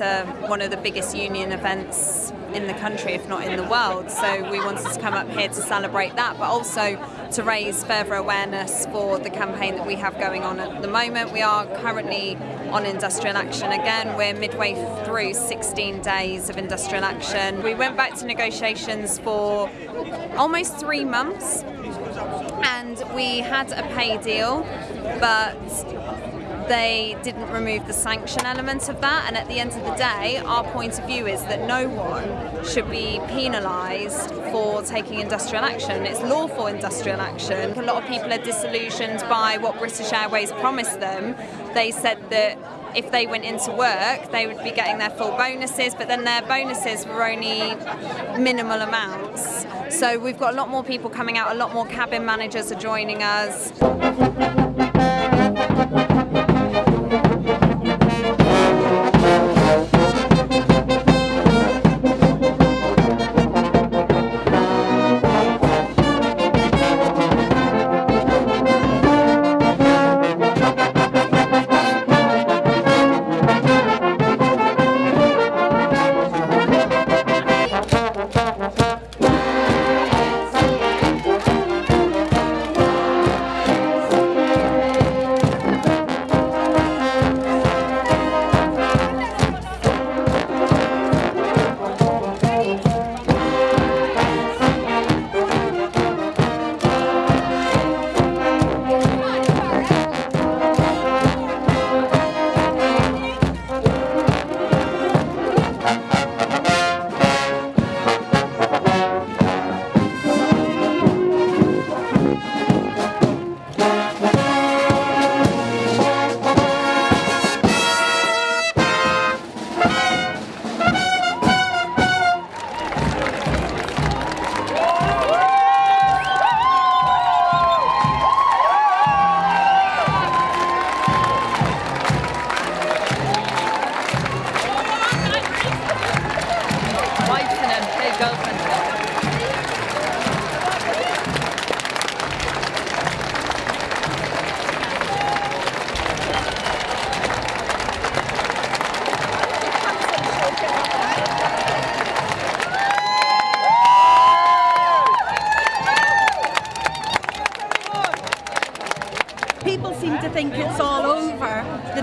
one of the biggest union events in the country, if not in the world. So we wanted to come up here to celebrate that, but also to raise further awareness for the campaign that we have going on at the moment. We are currently on industrial action again. We're midway through 16 days of industrial action. We went back to negotiations for almost three months and we had a pay deal, but they didn't remove the sanction element of that and at the end of the day our point of view is that no one should be penalised for taking industrial action. It's lawful industrial action. A lot of people are disillusioned by what British Airways promised them. They said that if they went into work, they would be getting their full bonuses, but then their bonuses were only minimal amounts. So we've got a lot more people coming out, a lot more cabin managers are joining us.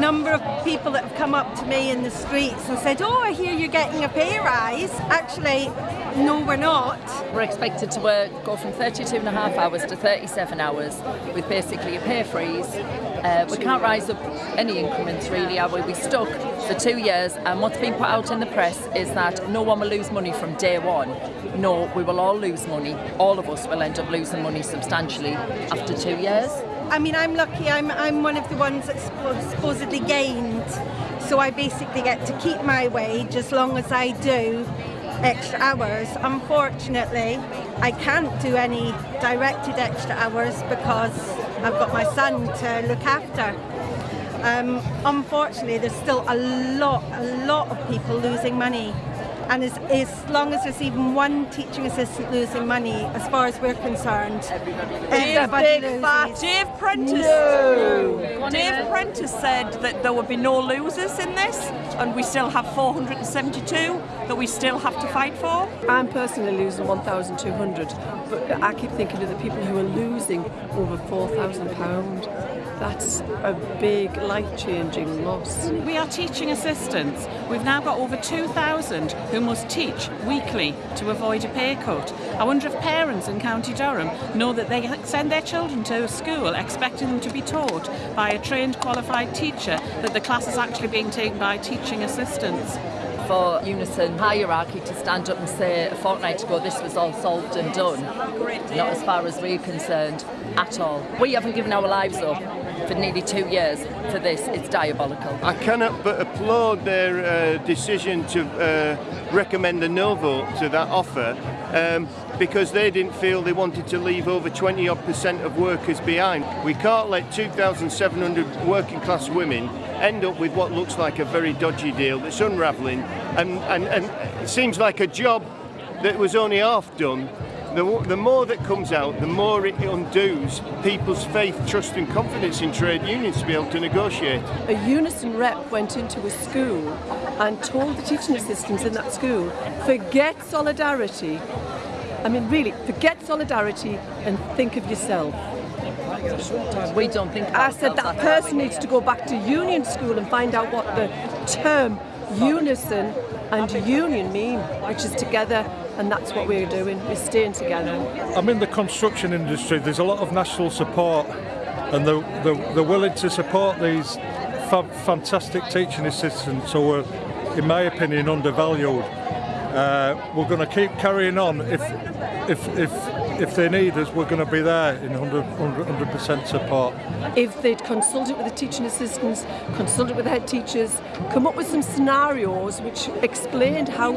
Number of people that have come up to me in the streets and said, oh, I hear you're getting a pay rise. Actually, no, we're not. We're expected to work, go from 32 and a half hours to 37 hours with basically a pay freeze. Uh, we can't rise up any increments really, are we? We stuck for two years and what's been put out in the press is that no one will lose money from day one. No, we will all lose money. All of us will end up losing money substantially after two years. I mean, I'm lucky. I'm I'm one of the ones that supposedly gained, so I basically get to keep my wage as long as I do extra hours. Unfortunately, I can't do any directed extra hours because I've got my son to look after. Um, unfortunately, there's still a lot, a lot of people losing money and as, as long as there's even one teaching assistant losing money, as far as we're concerned, everybody loses. Dave Prentis. No. Dave Prentis said that there would be no losers in this, and we still have 472 that we still have to fight for. I'm personally losing 1,200, but I keep thinking of the people who are losing over 4,000 pounds. That's a big life-changing loss. We are teaching assistants. We've now got over 2,000 who must teach weekly to avoid a pay cut. I wonder if parents in County Durham know that they send their children to a school expecting them to be taught by a trained qualified teacher, that the class is actually being taken by teaching assistants for Unison hierarchy to stand up and say a fortnight ago this was all solved and done. Not as far as we're concerned at all. We haven't given our lives up for nearly two years for this. It's diabolical. I cannot but applaud their uh, decision to uh, recommend a no vote to that offer um, because they didn't feel they wanted to leave over 20 odd percent of workers behind. We can't let 2,700 working class women end up with what looks like a very dodgy deal that's unravelling and, and, and it seems like a job that was only half done the, the more that comes out, the more it undoes people's faith, trust and confidence in trade unions to be able to negotiate. A Unison rep went into a school and told the teaching assistants in that school, forget solidarity. I mean, really, forget solidarity and think of yourself. We don't think. I said that person needs to go back to union school and find out what the term unison and union mean, which is together and that's what we're doing. We're staying together. I'm in the construction industry. There's a lot of national support, and they're, they're, they're willing to support these fa fantastic teaching assistants who are, in my opinion, undervalued. Uh, we're going to keep carrying on. If if if if they need us, we're going to be there in 100 percent support. If they'd consulted with the teaching assistants, consulted with the head teachers, come up with some scenarios which explained how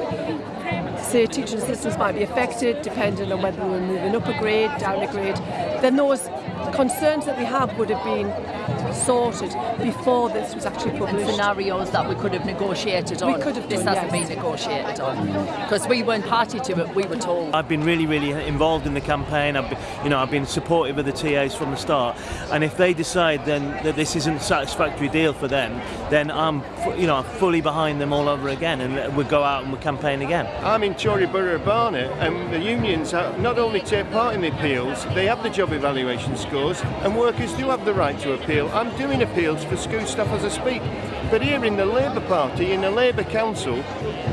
say teaching assistants might be affected depending on whether we're moving up a grade, down a grade, then those concerns that we have would have been sorted before this was actually published. And scenarios that we could have negotiated on. We could have This done, hasn't yes. been negotiated on because we weren't party to it. We were told. I've been really, really involved in the campaign. I've been, you know, I've been supportive of the TAs from the start. And if they decide then that this isn't a satisfactory deal for them, then I'm, you know, fully behind them all over again, and we'll go out and we'll campaign again. I'm in Tory Borough of Barnet and the unions have not only take part in the appeals, they have the job evaluation scores and workers do have the right to appeal. I'm doing appeals for school stuff as I speak. But here in the Labour Party, in the Labour Council,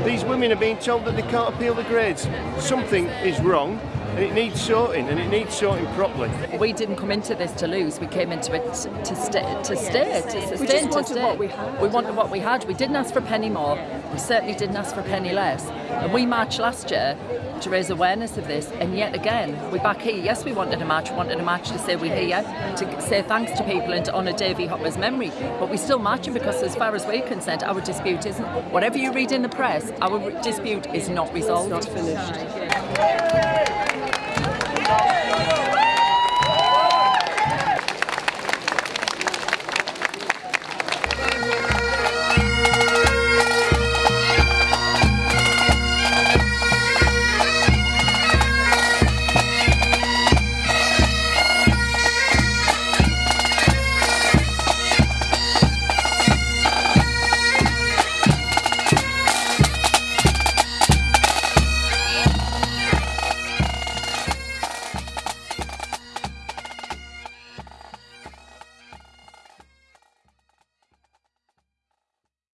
these women are being told that they can't appeal the grades. Something is wrong and it needs sorting and it needs sorting properly. We didn't come into this to lose. We came into it to stay, to stay, to sustain, We just to wanted stay. what we had. We wanted what we had. We didn't ask for a penny more. We certainly didn't ask for a penny less. And we marched last year to raise awareness of this, and yet again, we're back here. Yes, we wanted a march. We wanted a march to say we're here, to say thanks to people and to honour Davey Hopper's memory. But we're still marching because, as far as we're concerned, our dispute isn't. Whatever you read in the press, our dispute is not resolved. It's not finished.